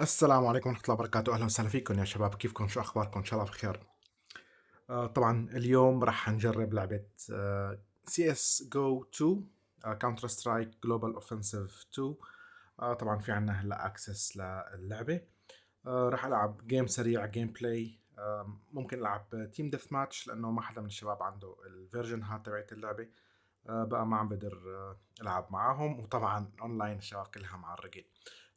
السلام عليكم ورحمة الله وبركاته. أهلا وسهلا فيكم يا شباب. كيفكم؟ شو أخباركم؟ إن شاء الله بخير. آه طبعا اليوم راح نجرب لعبة CS:GO 2 Counter-Strike Global Offensive 2 آه طبعا في عنا هلأ access للعبة. آه راح ألعب game سريع gameplay ممكن ألعب team deathmatch لأنه ما حدا من الشباب عنده ال version هاي تبعت اللعبة. آه بقى ما عم بقدر ألعب معاهم. وطبعا اونلاين الشباب كلها معرقين.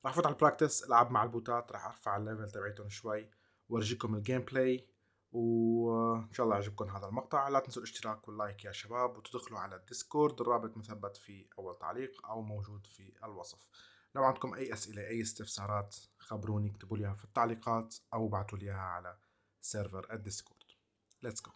راح افوت على ال practice العب مع ال bot ات راح أرفع ال level تبعيتهم شوي وارجيكم ال gameplay وإن شاء الله يعجبكم هذا المقطع. لا تنسوا الاشتراك وال like يا شباب وتدخلوا على ال Discord الرابط مثبت في أول تعليق أو موجود في الوصف. لو عندكم أي أسئلة أي استفسارات خبروني اكتبوا لي في التعليقات أو ابعتوا لي على server ال Discord. let's go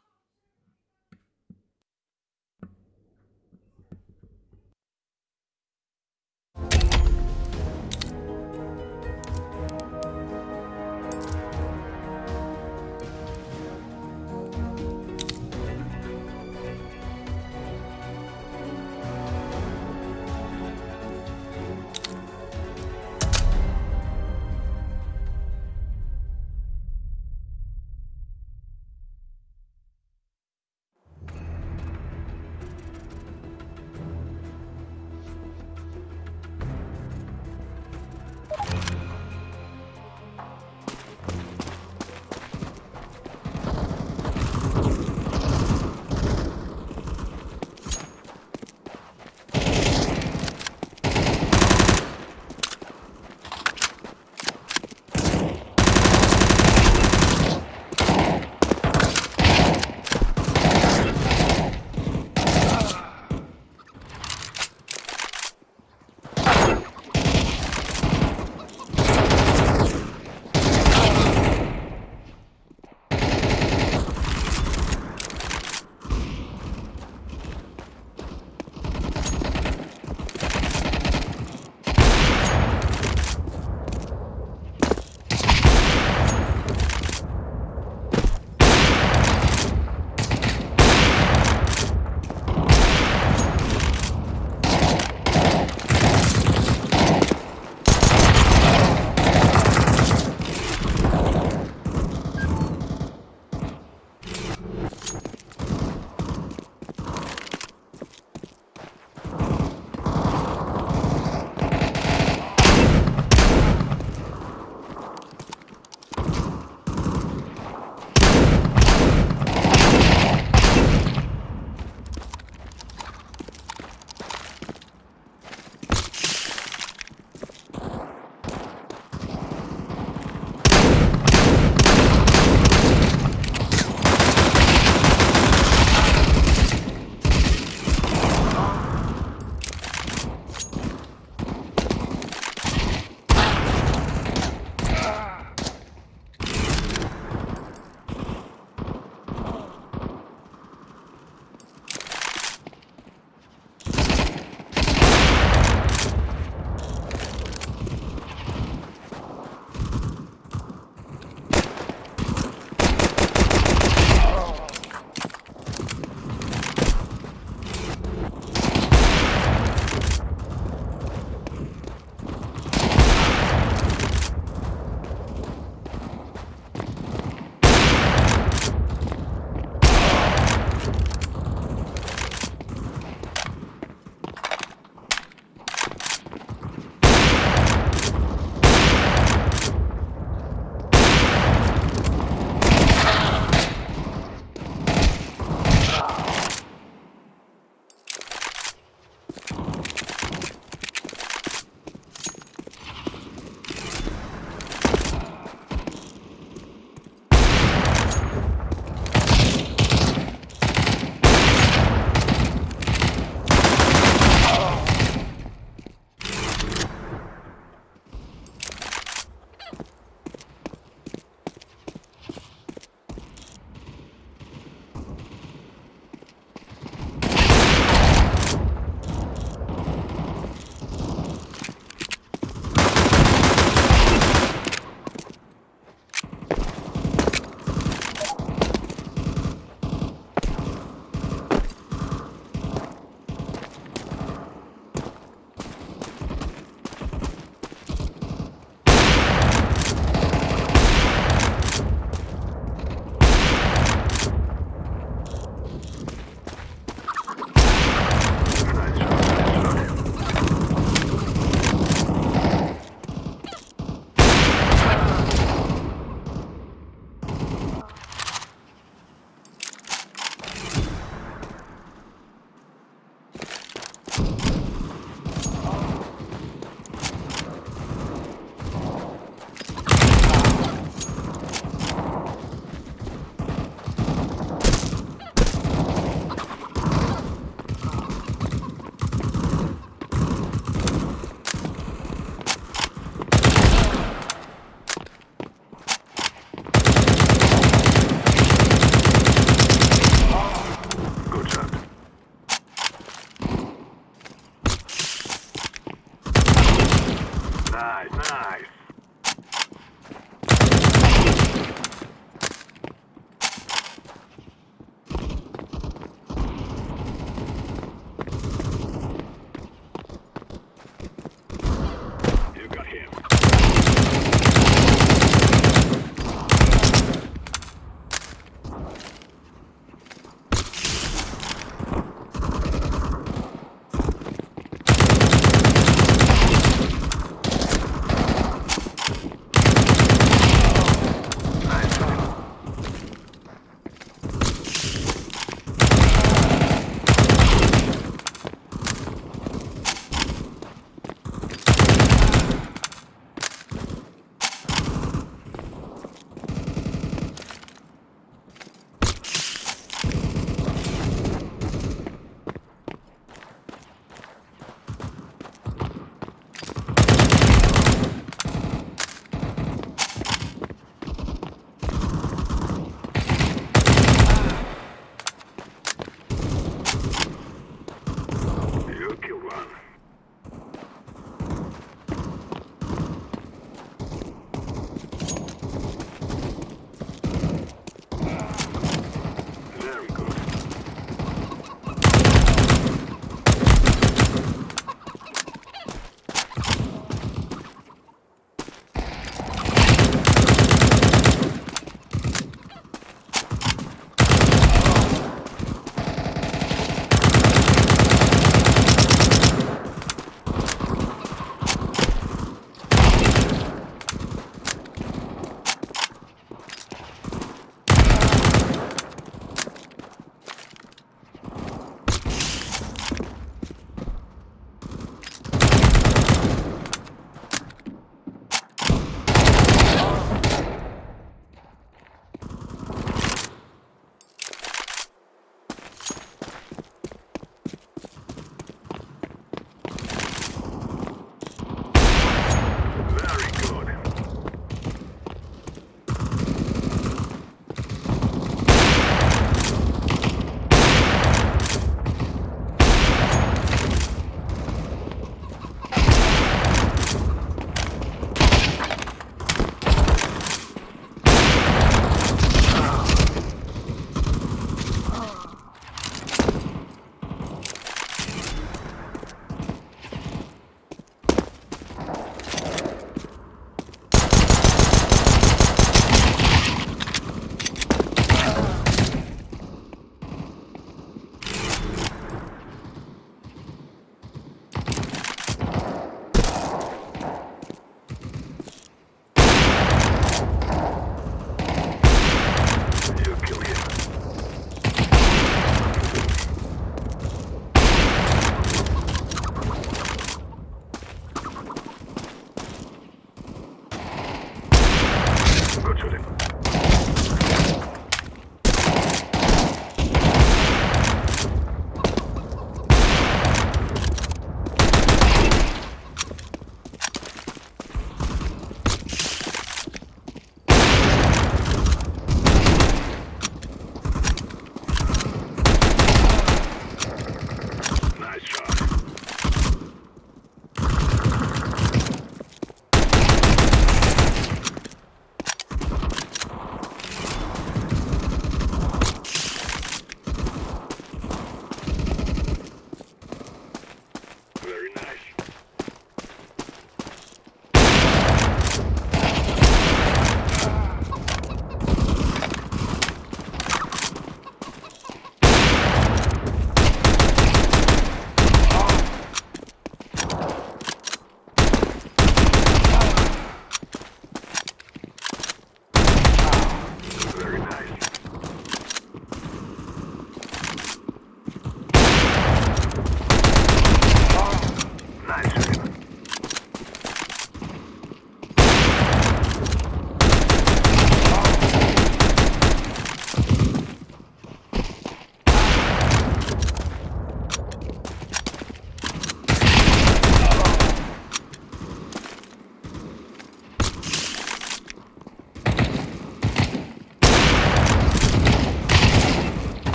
to it.